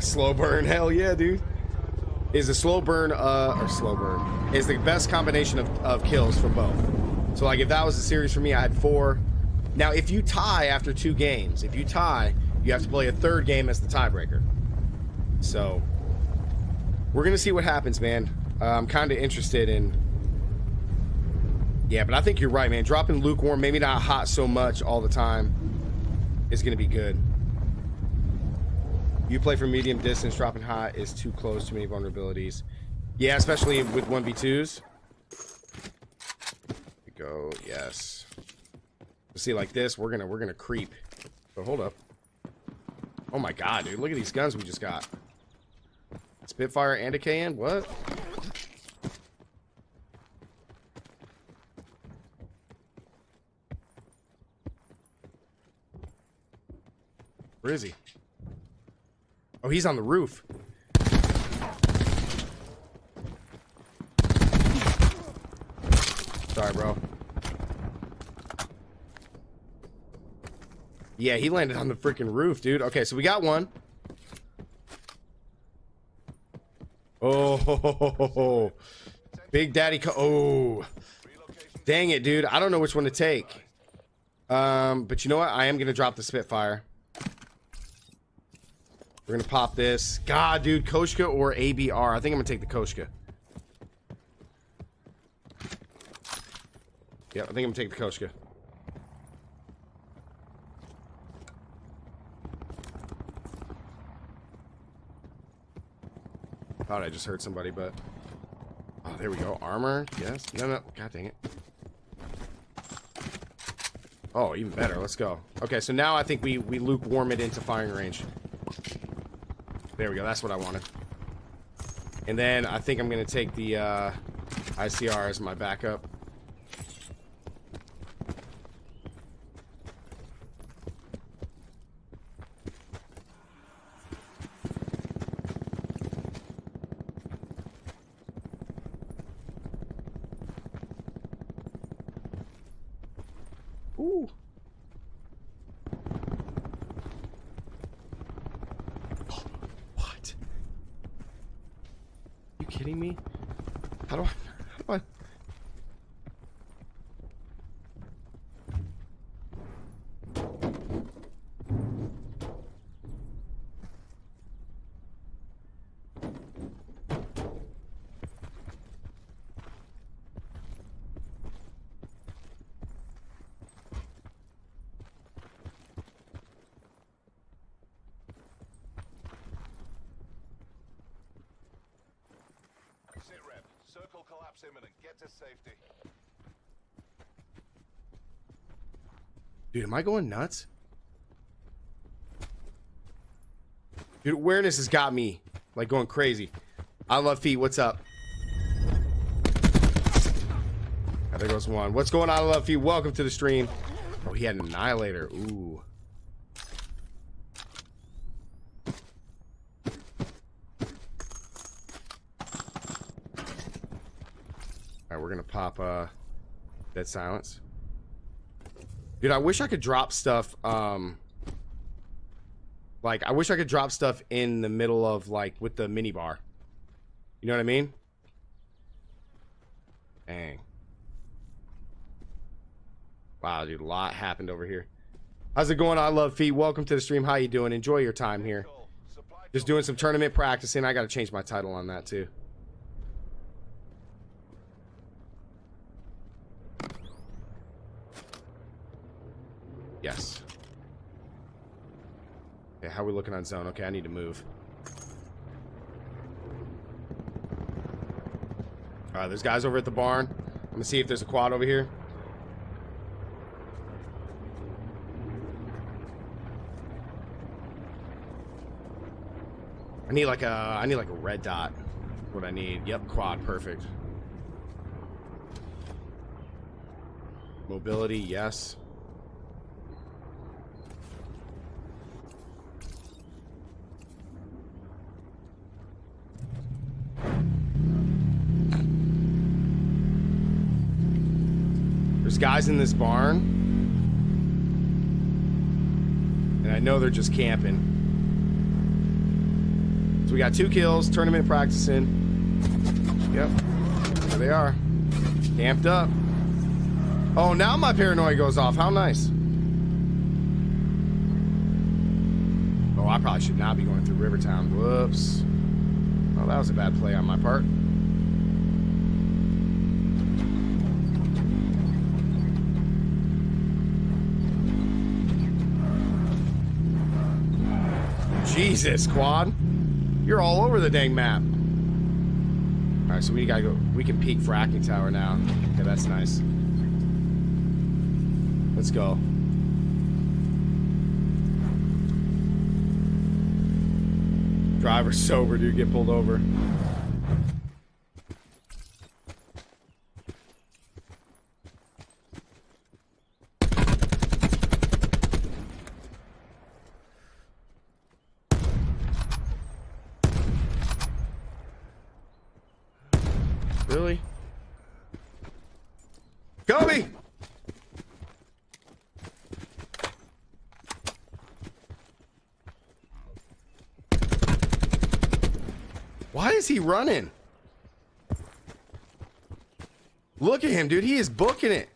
Slow burn, hell yeah, dude. Is a slow burn, uh, or slow burn, is the best combination of, of kills for both. So, like, if that was a series for me, I had four. Now, if you tie after two games, if you tie, you have to play a third game as the tiebreaker. So, we're going to see what happens, man. Uh, I'm kind of interested in... Yeah, but I think you're right, man. Dropping lukewarm, maybe not hot so much all the time, is going to be good. You play from medium distance, dropping hot is too close, too many vulnerabilities. Yeah, especially with 1v2s. go, yes. See, like this, we're gonna we're gonna creep. But hold up. Oh my god, dude, look at these guns we just got. Spitfire and a KN? What? Where is he? Oh, he's on the roof. Sorry, bro. Yeah, he landed on the freaking roof, dude. Okay, so we got one. Oh, Big Daddy. oh, dang it, dude. I don't know which one to take. Um, but you know what? I am going to drop the Spitfire. We're to pop this. God, dude. Koshka or ABR. I think I'm to take the Koshka. Yeah, I think I'm to take the Koshka. Thought I just heard somebody, but... Oh, there we go. Armor. Yes. No, no. God dang it. Oh, even better. Let's go. Okay, so now I think we, we lukewarm it into firing range. There we go. That's what I wanted. And then I think I'm going to take the uh, ICR as my backup. Hasta luego. Hasta luego. Dude, am I going nuts? Dude, awareness has got me, like, going crazy. I love feet. What's up? Oh, there goes one. What's going on, I love feet? Welcome to the stream. Oh, he had an annihilator. Ooh. Alright, we're gonna pop, uh, Dead Silence. Dude, I wish I could drop stuff, um... Like, I wish I could drop stuff in the middle of, like, with the minibar. You know what I mean? Dang. Wow, dude, a lot happened over here. How's it going? I love feet. Welcome to the stream. How you doing? Enjoy your time here. Just doing some tournament practicing. I got to change my title on that, too. Yes. Okay, how are we looking on zone? Okay, I need to move. Alright, there's guys over at the barn. I'm gonna see if there's a quad over here. I need like a I need like a red dot. What I need. Yep, quad, perfect. Mobility, yes. Guys in this barn. And I know they're just camping. So we got two kills, tournament practicing. Yep. There they are. Camped up. Oh, now my paranoia goes off. How nice. Oh, I probably should not be going through Rivertown. Whoops. Oh, that was a bad play on my part. Jesus, Quad. You're all over the dang map. All right, so we gotta go. We can peek for fracking tower now. Okay, that's nice. Let's go. Driver sober, dude. Get pulled over. Really? Kobe! Why is he running? Look at him, dude. He is booking it.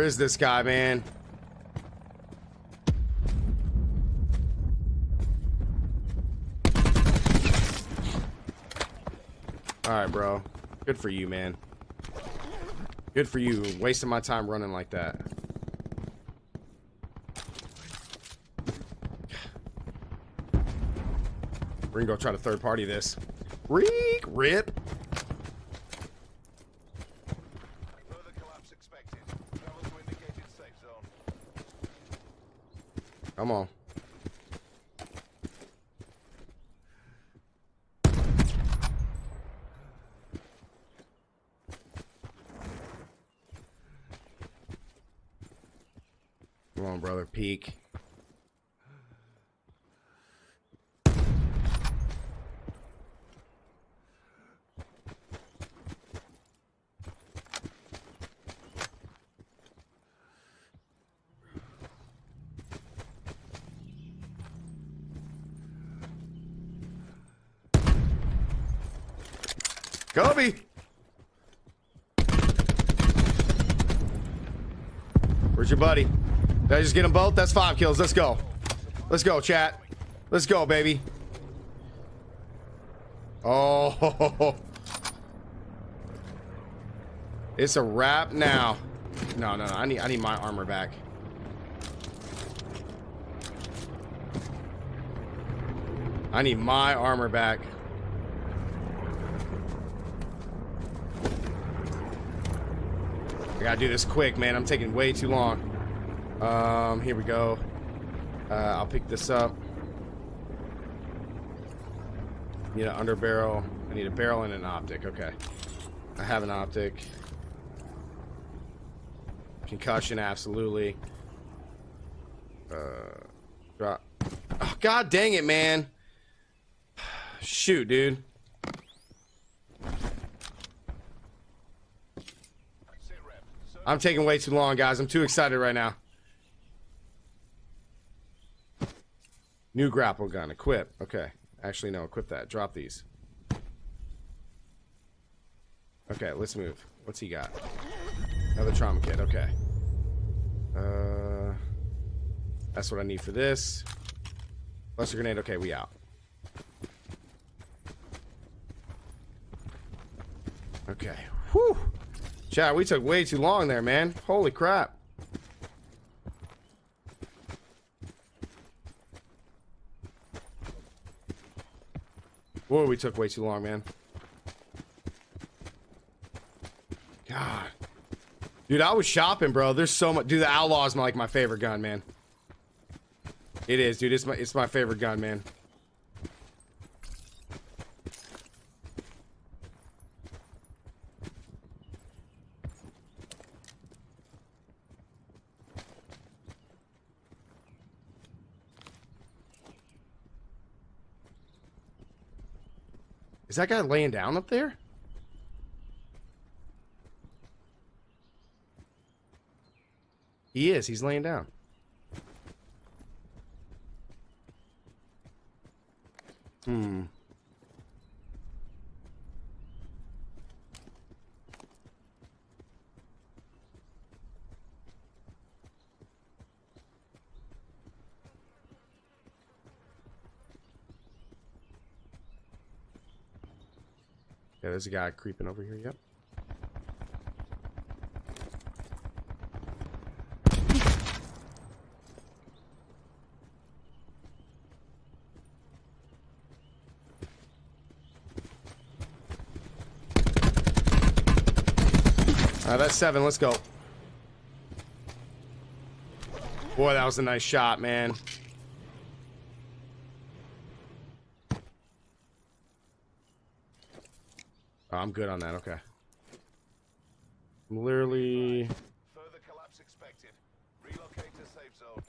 Where is this guy, man? Alright, bro. Good for you, man. Good for you. Wasting my time running like that. We're gonna go try to third party this. Reek! Rip! Further collapse expected. Travel to indicated safe zone. Come on. Come on, brother. Peek. Kobe! Where's your buddy? Did I just get them both? That's five kills. Let's go. Let's go, chat. Let's go, baby. Oh. It's a wrap now. No, no, no. I need I need my armor back. I need my armor back. I gotta do this quick, man. I'm taking way too long. Um, here we go. Uh, I'll pick this up. Need an under barrel. I need a barrel and an optic. Okay. I have an optic. Concussion, absolutely. Uh, drop. Oh, God dang it, man. Shoot, dude. I'm taking way too long, guys. I'm too excited right now. New grapple gun. Equip. Okay. Actually, no. Equip that. Drop these. Okay, let's move. What's he got? Another trauma kit. Okay. Uh, that's what I need for this. Cluster grenade. Okay, we out. Okay. Whew. Chat, we took way too long there, man. Holy crap. Whoa, we took way too long, man. God. Dude, I was shopping, bro. There's so much. Dude, the Outlaw is my, like my favorite gun, man. It is, dude. It's my it's my favorite gun, man. That guy laying down up there? He is. He's laying down. Yeah, there's a guy creeping over here. Yep. All right, that's seven. Let's go. Boy, that was a nice shot, man. Oh, I'm good on that. Okay. I'm literally. Further collapse expected. Relocate to safe zone.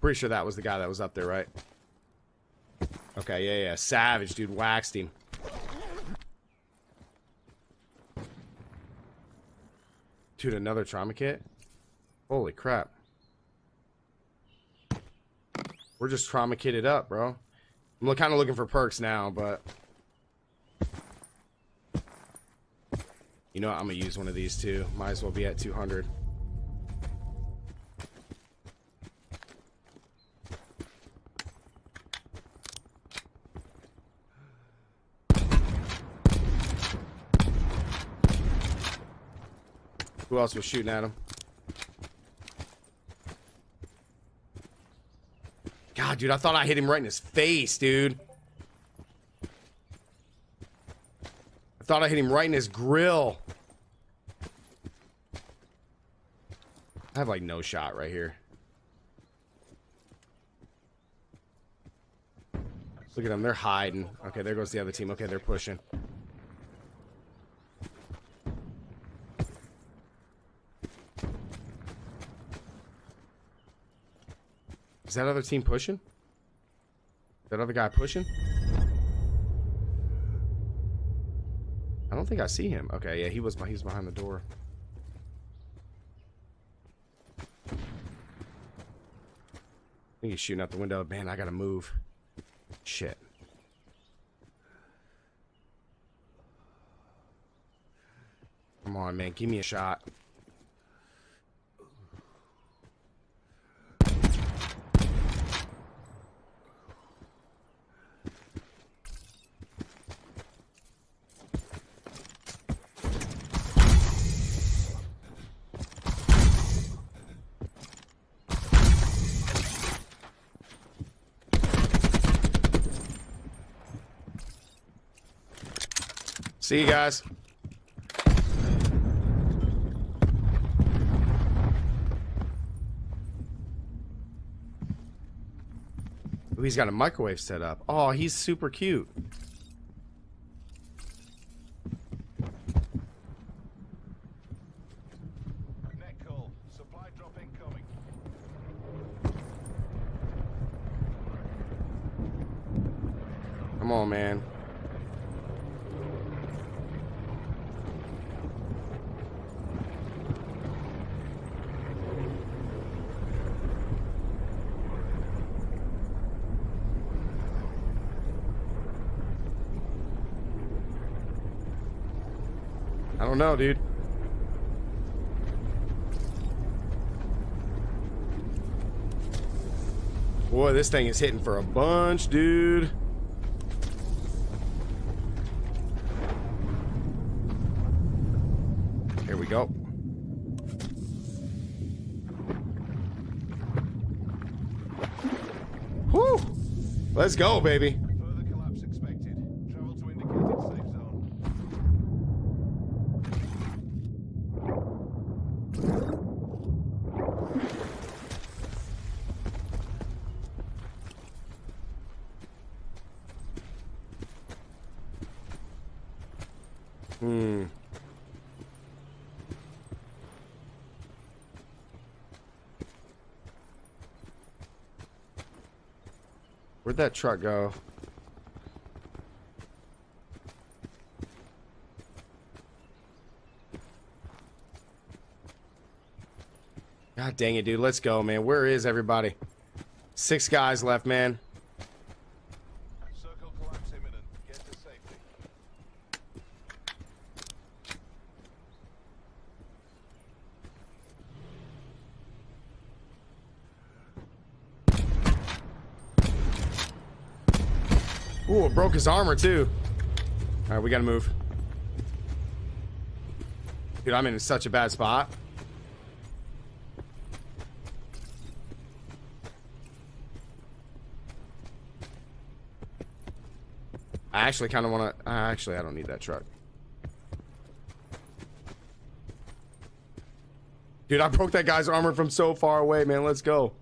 Pretty sure that was the guy that was up there, right? Okay, yeah, yeah. Savage, dude. Waxed him. Dude, another trauma kit? Holy crap. We're just trauma kitted up, bro. I'm kind of looking for perks now, but... You know what? I'm going to use one of these too. Might as well be at 200. Who else was shooting at him? God, dude, I thought I hit him right in his face, dude. I thought I hit him right in his grill. I have like no shot right here. Look at them, they're hiding. Okay, there goes the other team. Okay, they're pushing. That other team pushing? That other guy pushing? I don't think I see him. Okay, yeah, he was he was behind the door. I think he's shooting out the window. Man, I gotta move. Shit. Come on, man. Give me a shot. See you guys. Ooh, he's got a microwave set up. Oh, he's super cute. Net call. Supply drop incoming. Come on, man. Don't know, dude. Boy, this thing is hitting for a bunch, dude. Here we go. Whew. Let's go, baby. Further collapse expected. Travel to indicated safe zone. Hmm. Where'd that truck go? God dang it, dude. Let's go, man. Where is everybody? Six guys left, man. Circle collapse imminent. Get to safety. Ooh, it broke his armor, too. All right, we gotta move. Dude, I'm in such a bad spot. I actually kind of want to... Actually, I don't need that truck. Dude, I broke that guy's armor from so far away, man. Let's go.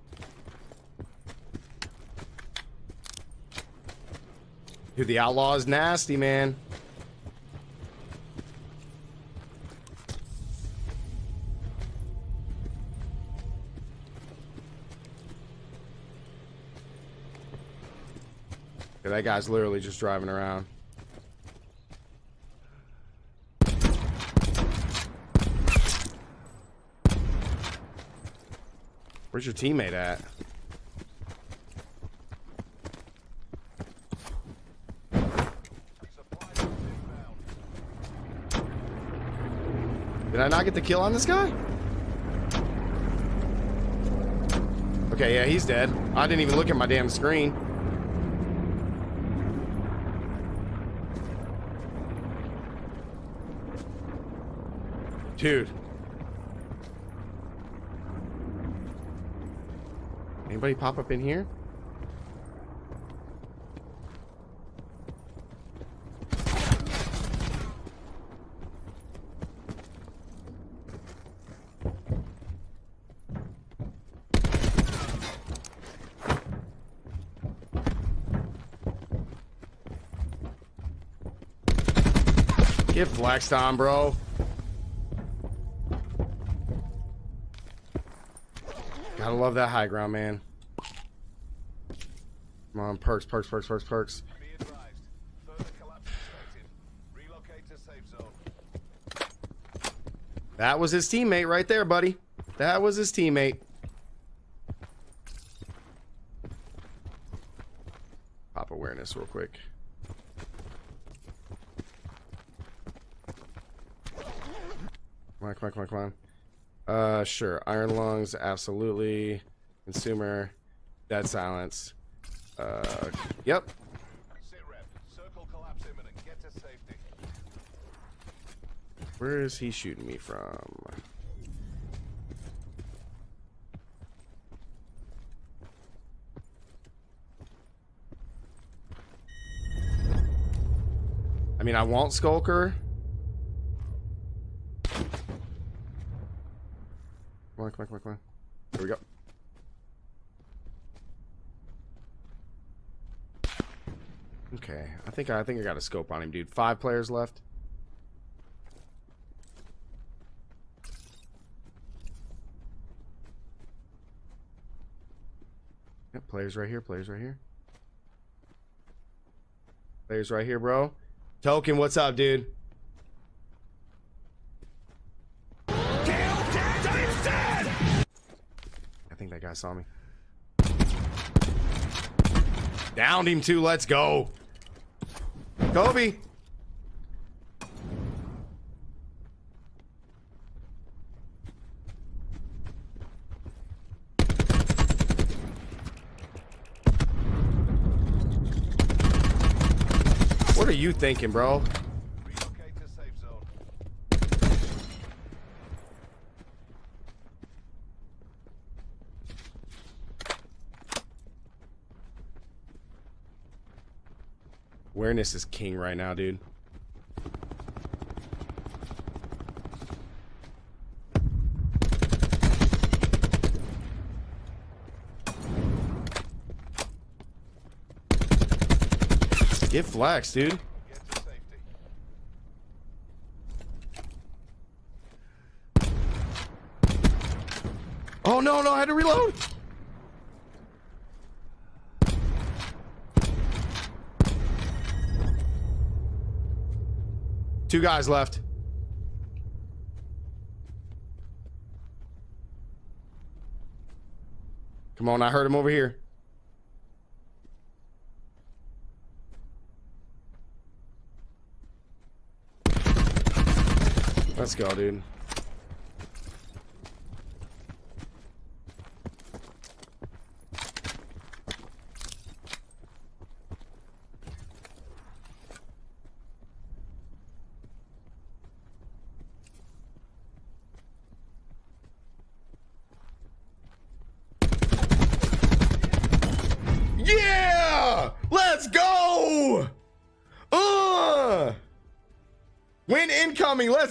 Dude, the outlaw is nasty, man. That guy's literally just driving around. Where's your teammate at? I get the kill on this guy? Okay, yeah, he's dead. I didn't even look at my damn screen. Dude. Anybody pop up in here? Flexed on, bro. Gotta love that high ground, man. Come on, perks, perks, perks, perks, perks. That was his teammate right there, buddy. That was his teammate. Pop awareness real quick. Come on, come on, come on. Uh, sure. Iron lungs, absolutely. Consumer, dead silence. Uh, yep. Sit rep. Circle collapse imminent. Get to safety. Where is he shooting me from? I mean, I want Skulker. Come on, come on, come on, come on. Here we go. Okay, I think I think I got a scope on him, dude. Five players left. Yep, players right here, players right here. Players right here, bro. Token, what's up, dude? I think that guy saw me. Downed him too, let's go. Kobe. What are you thinking, bro? Relocate to safe zone. Awareness is king right now, dude. Get flax, dude. Oh no, no, I had to reload. Two guys left. Come on, I heard him over here. Let's go, dude.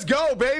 Let's go, baby.